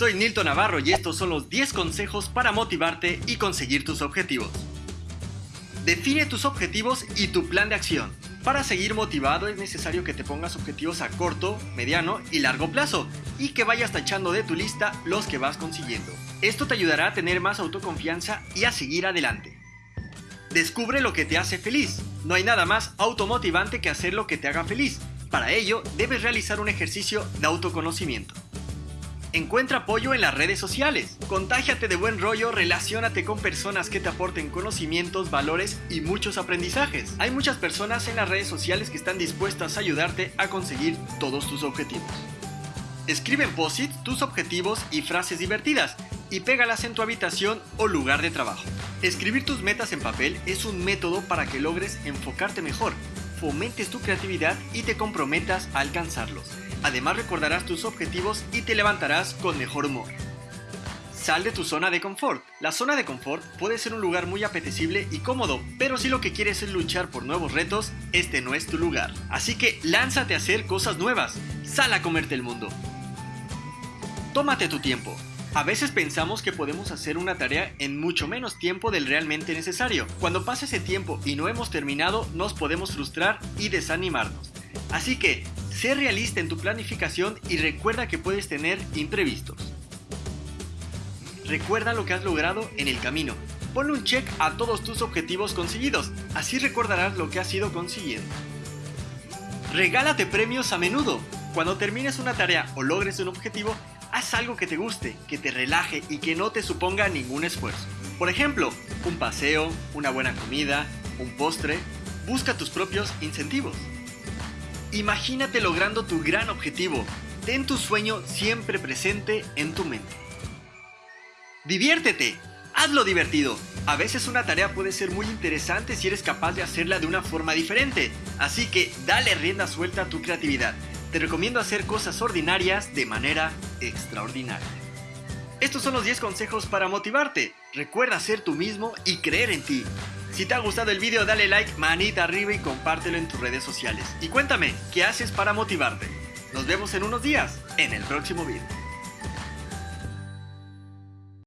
Soy Nilton Navarro y estos son los 10 consejos para motivarte y conseguir tus objetivos. Define tus objetivos y tu plan de acción. Para seguir motivado es necesario que te pongas objetivos a corto, mediano y largo plazo y que vayas tachando de tu lista los que vas consiguiendo. Esto te ayudará a tener más autoconfianza y a seguir adelante. Descubre lo que te hace feliz. No hay nada más automotivante que hacer lo que te haga feliz. Para ello, debes realizar un ejercicio de autoconocimiento. Encuentra apoyo en las redes sociales. Contágiate de buen rollo, relaciónate con personas que te aporten conocimientos, valores y muchos aprendizajes. Hay muchas personas en las redes sociales que están dispuestas a ayudarte a conseguir todos tus objetivos. Escribe en POSIT tus objetivos y frases divertidas y pégalas en tu habitación o lugar de trabajo. Escribir tus metas en papel es un método para que logres enfocarte mejor, fomentes tu creatividad y te comprometas a alcanzarlos. Además recordarás tus objetivos y te levantarás con mejor humor. Sal de tu zona de confort. La zona de confort puede ser un lugar muy apetecible y cómodo, pero si lo que quieres es luchar por nuevos retos, este no es tu lugar. Así que lánzate a hacer cosas nuevas. Sal a comerte el mundo. Tómate tu tiempo. A veces pensamos que podemos hacer una tarea en mucho menos tiempo del realmente necesario. Cuando pasa ese tiempo y no hemos terminado, nos podemos frustrar y desanimarnos. Así que, sé realista en tu planificación y recuerda que puedes tener imprevistos. Recuerda lo que has logrado en el camino. Ponle un check a todos tus objetivos conseguidos, así recordarás lo que has ido consiguiendo. Regálate premios a menudo. Cuando termines una tarea o logres un objetivo, haz algo que te guste, que te relaje y que no te suponga ningún esfuerzo. Por ejemplo, un paseo, una buena comida, un postre. Busca tus propios incentivos. Imagínate logrando tu gran objetivo. Ten tu sueño siempre presente en tu mente. Diviértete. Hazlo divertido. A veces una tarea puede ser muy interesante si eres capaz de hacerla de una forma diferente. Así que dale rienda suelta a tu creatividad te recomiendo hacer cosas ordinarias de manera extraordinaria. Estos son los 10 consejos para motivarte. Recuerda ser tú mismo y creer en ti. Si te ha gustado el video dale like, manita arriba y compártelo en tus redes sociales. Y cuéntame, ¿qué haces para motivarte? Nos vemos en unos días, en el próximo video.